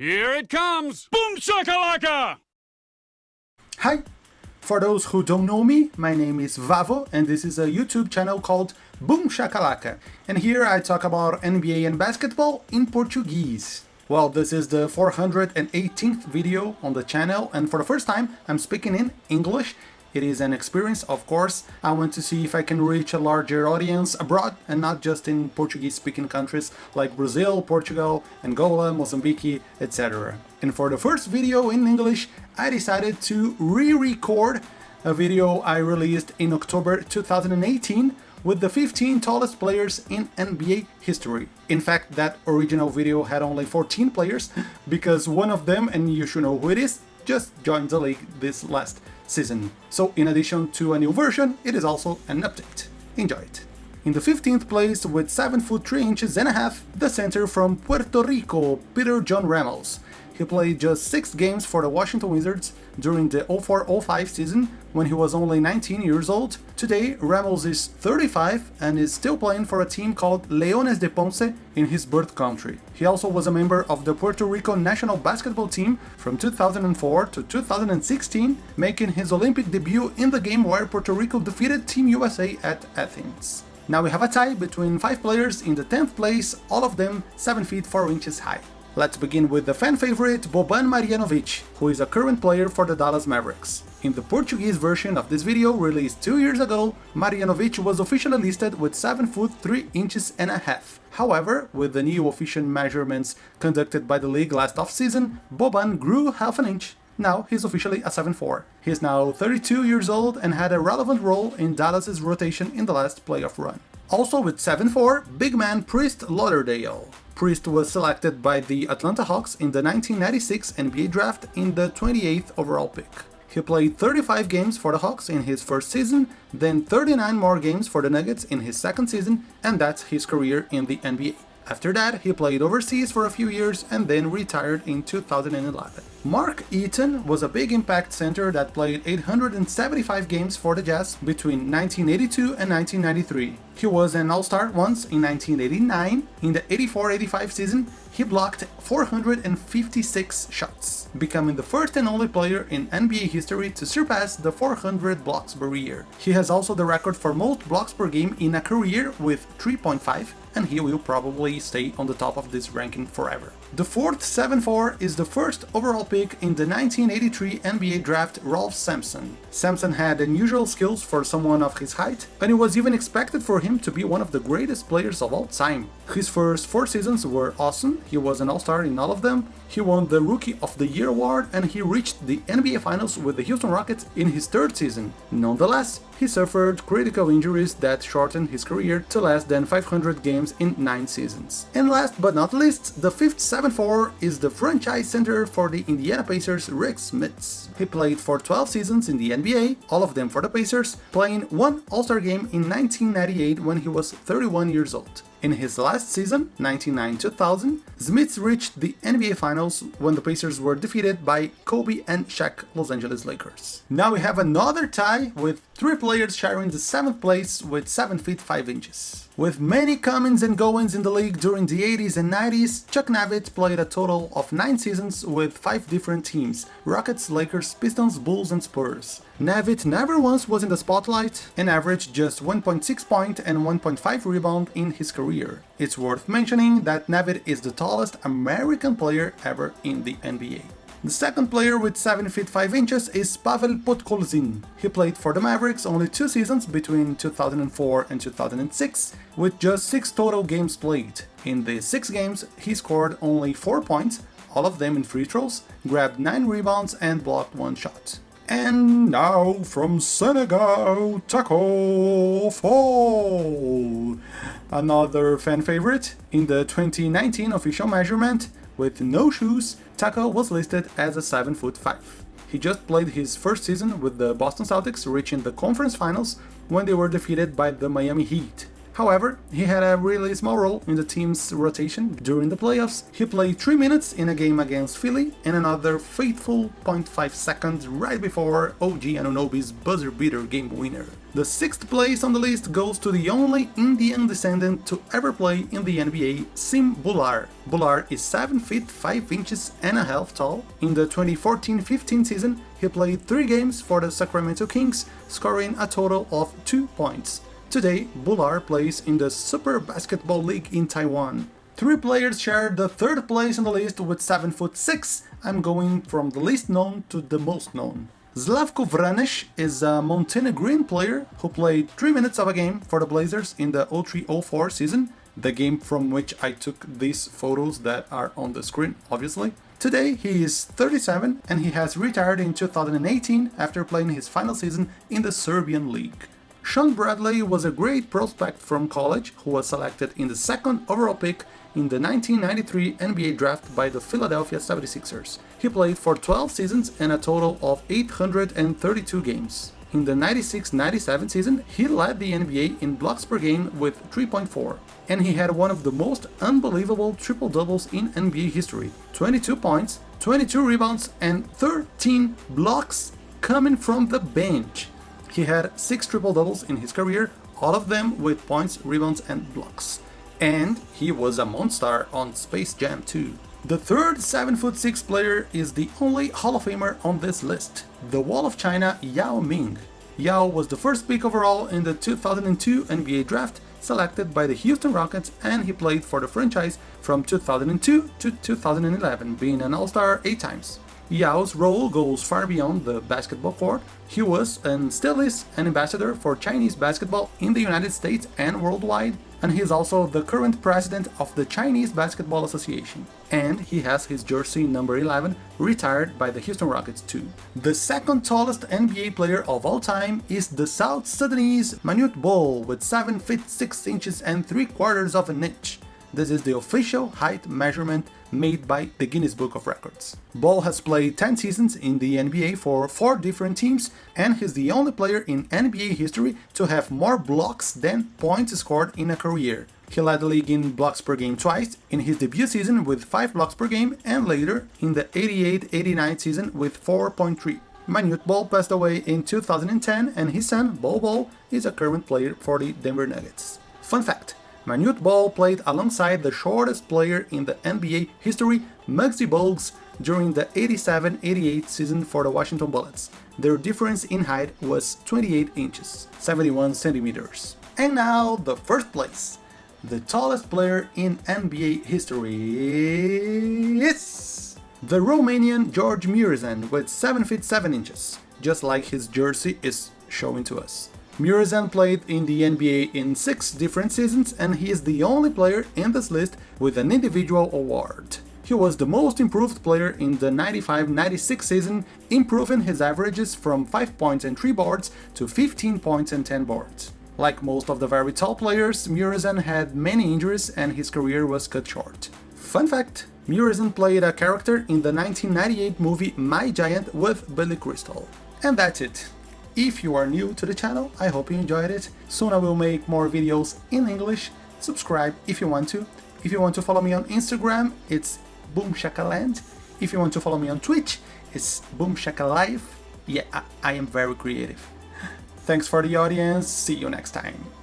Here it comes! Boom shakalaka! Hi! For those who don't know me, my name is Vavo and this is a YouTube channel called Boom Shakalaka. And here I talk about NBA and basketball in Portuguese. Well, this is the 418th video on the channel and for the first time I'm speaking in English it is an experience, of course. I want to see if I can reach a larger audience abroad and not just in Portuguese-speaking countries like Brazil, Portugal, Angola, Mozambique, etc. And for the first video in English, I decided to re-record a video I released in October 2018 with the 15 tallest players in NBA history. In fact, that original video had only 14 players, because one of them, and you should know who it is, just joined the league this last season. So in addition to a new version, it is also an update. Enjoy it! In the 15th place, with 7 foot 3 inches and a half, the center from Puerto Rico, Peter John Ramos. He played just 6 games for the Washington Wizards during the 04-05 season when he was only 19 years old. Today, Ramos is 35 and is still playing for a team called Leones de Ponce in his birth country. He also was a member of the Puerto Rico national basketball team from 2004 to 2016, making his Olympic debut in the game where Puerto Rico defeated Team USA at Athens. Now we have a tie between 5 players in the 10th place, all of them 7 feet 4 inches high. Let's begin with the fan favorite Boban Marjanovic, who is a current player for the Dallas Mavericks. In the Portuguese version of this video released two years ago, Marjanovic was officially listed with 7 foot 3 inches and a half. However, with the new official measurements conducted by the league last off-season, Boban grew half an inch. Now he's officially a 7'4". He is now 32 years old and had a relevant role in Dallas's rotation in the last playoff run. Also with 7-4, big man Priest Lauderdale. Priest was selected by the Atlanta Hawks in the 1996 NBA draft in the 28th overall pick. He played 35 games for the Hawks in his first season, then 39 more games for the Nuggets in his second season, and that's his career in the NBA. After that, he played overseas for a few years and then retired in 2011. Mark Eaton was a big impact center that played 875 games for the Jazz between 1982 and 1993. He was an All-Star once in 1989. In the 84-85 season, he blocked 456 shots, becoming the first and only player in NBA history to surpass the 400 blocks per year. He has also the record for most blocks per game in a career with 3.5 and he will probably stay on the top of this ranking forever. The fourth 7-4 is the first overall pick in the 1983 NBA draft Ralph Sampson. Sampson had unusual skills for someone of his height, and it was even expected for him to be one of the greatest players of all time. His first four seasons were awesome, he was an all-star in all of them, he won the Rookie of the Year award and he reached the NBA Finals with the Houston Rockets in his third season. Nonetheless, he suffered critical injuries that shortened his career to less than 500 games in 9 seasons. And last but not least, the fifth 7-4 is the franchise center for the Indiana Pacers Rick Smits. He played for 12 seasons in the NBA, all of them for the Pacers, playing one All-Star game in 1998 when he was 31 years old. In his last season, 1999-2000, Smits reached the NBA Finals when the Pacers were defeated by Kobe and Shaq Los Angeles Lakers. Now we have another tie with three players sharing the 7th place with 7 feet 5 inches. With many comings and goings in the league during the 80s and 90s, Chuck Nevitt played a total of 9 seasons with 5 different teams – Rockets, Lakers, Pistons, Bulls and Spurs. Nevitt never once was in the spotlight and averaged just 1.6 point and 1.5 rebound in his career. It's worth mentioning that Nevitt is the tallest American player ever in the NBA. The second player with 7 feet 5 inches is Pavel Podkolzin. He played for the Mavericks only two seasons between 2004 and 2006, with just 6 total games played. In these 6 games, he scored only 4 points, all of them in free throws, grabbed 9 rebounds and blocked 1 shot. And now from Senegal, Tacko Fall! Another fan favorite. In the 2019 official measurement, with no shoes, Tacko was listed as a 7 foot 5. He just played his first season with the Boston Celtics, reaching the conference finals when they were defeated by the Miami Heat. However, he had a really small role in the team's rotation during the playoffs. He played 3 minutes in a game against Philly and another fateful 0.5 seconds right before OG Anunoby's buzzer beater game winner. The sixth place on the list goes to the only Indian descendant to ever play in the NBA, Sim Bhullar. Bhullar is 7 feet 5 inches and a half tall. In the 2014-15 season, he played 3 games for the Sacramento Kings, scoring a total of 2 points. Today, Bhullar plays in the Super Basketball League in Taiwan. Three players share the third place on the list with 7 foot 6. I'm going from the least known to the most known. Slavko Vranic is a Montenegrin player who played 3 minutes of a game for the Blazers in the 03-04 season, the game from which I took these photos that are on the screen, obviously. Today he is 37 and he has retired in 2018 after playing his final season in the Serbian league. Shawn Bradley was a great prospect from college who was selected in the second overall pick in the 1993 NBA draft by the Philadelphia 76ers. He played for 12 seasons and a total of 832 games. In the 96-97 season, he led the NBA in blocks per game with 3.4, and he had one of the most unbelievable triple-doubles in NBA history. 22 points, 22 rebounds, and 13 blocks coming from the bench. He had 6 triple-doubles in his career, all of them with points, rebounds, and blocks. And he was a monster on Space Jam 2. The third 7'6 player is the only Hall of Famer on this list, the Wall of China Yao Ming. Yao was the first pick overall in the 2002 NBA draft, selected by the Houston Rockets and he played for the franchise from 2002 to 2011, being an All-Star 8 times. Yao's role goes far beyond the basketball court. He was and still is an ambassador for Chinese basketball in the United States and worldwide, and he is also the current president of the Chinese Basketball Association. And he has his jersey number 11 retired by the Houston Rockets too. The second tallest NBA player of all time is the South Sudanese Manute Bol with 7 feet 6 inches and 3 quarters of an inch. This is the official height measurement made by the Guinness Book of Records. Bol has played 10 seasons in the NBA for 4 different teams and he's the only player in NBA history to have more blocks than points scored in a career. He led the league in blocks per game twice, in his debut season with 5 blocks per game and later in the 88-89 season with 4.3. Manute Bol passed away in 2010 and his son, Bol Bol, is a current player for the Denver Nuggets. Fun fact, Manute Bol played alongside the shortest player in the NBA history, Muggsy Bogues, during the 87-88 season for the Washington Bullets. Their difference in height was 28 inches, 71 centimeters. And now the first place. The tallest player in NBA history is the Romanian George Muresan with 7 feet 7 inches, just like his jersey is showing to us. Muresan played in the NBA in six different seasons and he is the only player in this list with an individual award. He was the most improved player in the 95-96 season, improving his averages from 5 points and 3 boards to 15 points and 10 boards. Like most of the very tall players, Muresan had many injuries and his career was cut short. Fun fact, Muresan played a character in the 1998 movie My Giant with Billy Crystal. And that's it. If you are new to the channel, I hope you enjoyed it. Soon I will make more videos in English. Subscribe if you want to. If you want to follow me on Instagram, it's BoomShakaland. If you want to follow me on Twitch, it's BoomShakaLive. Yeah, I, I am very creative. Thanks for the audience. See you next time.